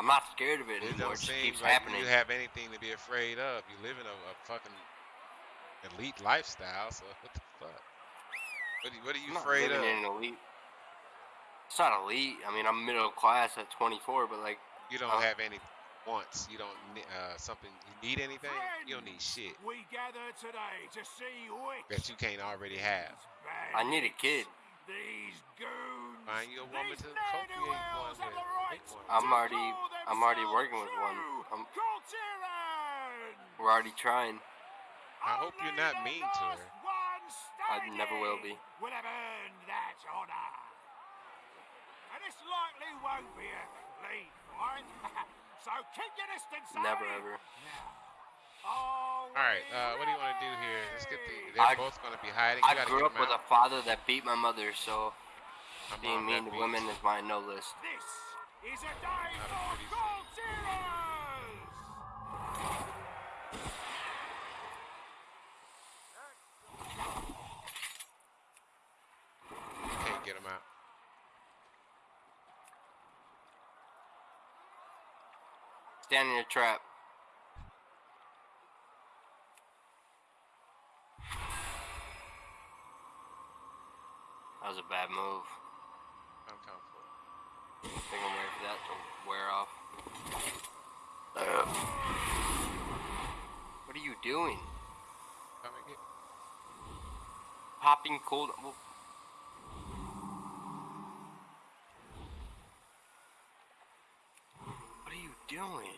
I'm not scared of it It anymore. don't It just seem keeps like happening. you have anything to be afraid of. You live in a, a fucking elite lifestyle, so what the fuck? What, are- what are you I'm not afraid living of? in an elite. It's not elite. I mean, I'm middle class at 24, but like, You don't uh, have any wants. You don't ne- uh something. You need anything? You don't need shit We gather today to see which that you can't already have. I need a kid. These goons. Find you a woman these to co-create one with. The right Make one. I'm already- I'm already working with one. I'm- we're already trying. I hope you're not mean to her. last one I never will standing be. Would have earned that honor. And this likely won't be a clean fight. so keep your distance. Never eh? ever. All All right. Uh, what do you want to do here? Let's get the. They're I- both going to be hiding. I You gotta grew up with a father that beat my mother, so out. I'm being mean to beach. women is my no list. This is a day for pretty gold zeros. Can't get them out. Stand in your trap. That was a bad move. I'm coming for it. Think I'm ready for that to wear off. Uh, what are you doing? Popping cold. well- What are you doing?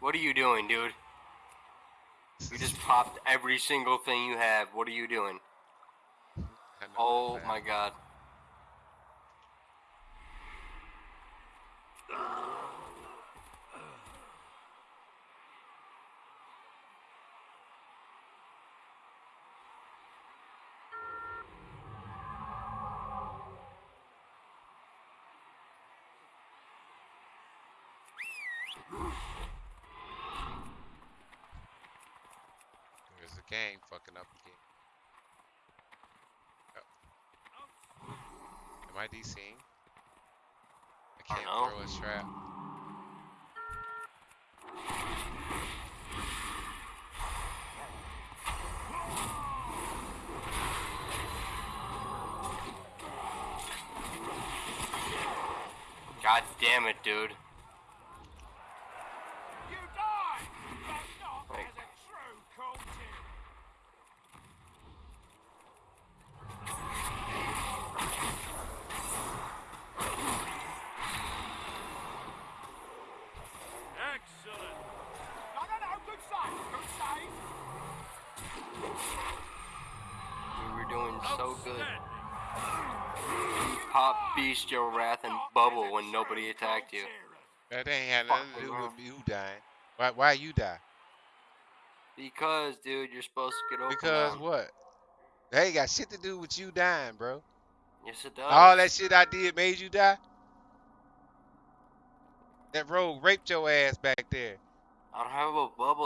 What are you doing, dude? You just popped every single thing you have. What are you doing? Oh my god. There's the gang fucking up again. Oh. Am I DCing? I I can't know. throw a trap. God damn it, dude. You die, but not Wait. as a true Kul Tiran. Excellent. No, no, no. Good save. Good save. We were doing so good. Pop Beast Your Wrath and Bubble when nobody attacked you. That ain't had nothing to do with you dying. Why? Why you die? Because, dude, you're supposed to get over Because what? That ain't got shit to do with you dying, bro. Yes, it does. All that shit I did made you die. That rogue raped your ass back there. I don't have a bubble